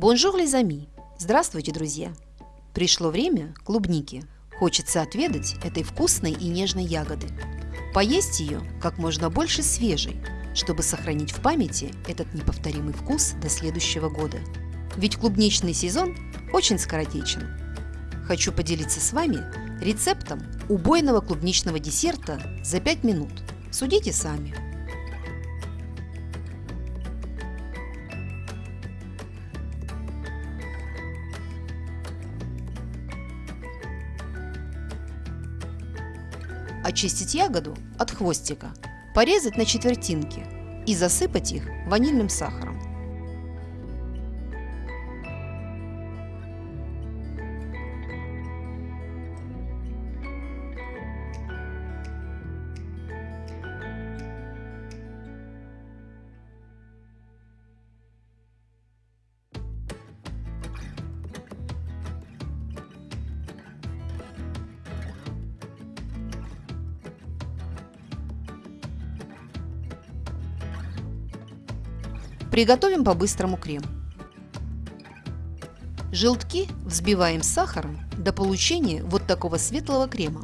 Bonjour les amis! Здравствуйте, друзья! Пришло время клубники. Хочется отведать этой вкусной и нежной ягоды. Поесть ее как можно больше свежей, чтобы сохранить в памяти этот неповторимый вкус до следующего года. Ведь клубничный сезон очень скоротечен. Хочу поделиться с вами рецептом убойного клубничного десерта за 5 минут. Судите сами. Очистить ягоду от хвостика, порезать на четвертинки и засыпать их ванильным сахаром. Приготовим по-быстрому крем. Желтки взбиваем с сахаром до получения вот такого светлого крема.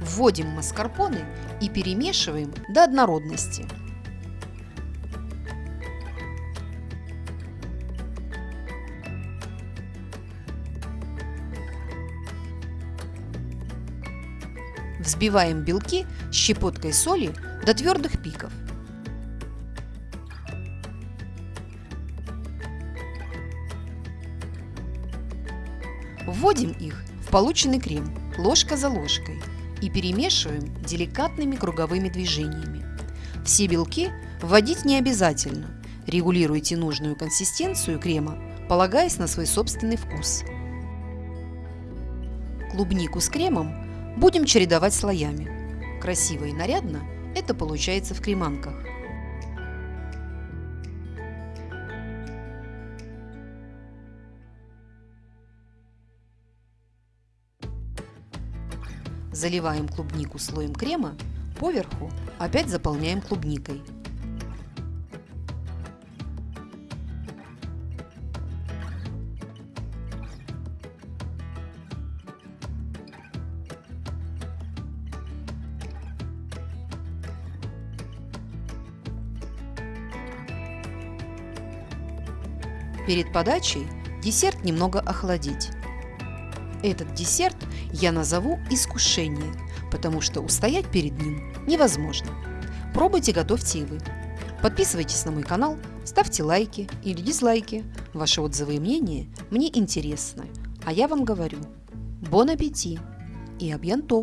Вводим маскарпоне и перемешиваем до однородности. Взбиваем белки щепоткой соли до твердых пиков. Вводим их в полученный крем ложка за ложкой и перемешиваем деликатными круговыми движениями. Все белки вводить не обязательно. Регулируйте нужную консистенцию крема, полагаясь на свой собственный вкус. Клубнику с кремом Будем чередовать слоями. Красиво и нарядно это получается в креманках. Заливаем клубнику слоем крема, поверху опять заполняем клубникой. Перед подачей десерт немного охладить. Этот десерт я назову искушение, потому что устоять перед ним невозможно. Пробуйте, готовьте и вы. Подписывайтесь на мой канал, ставьте лайки или дизлайки. Ваши отзывы и мнения мне интересны. А я вам говорю, бон аппетит и абьянто!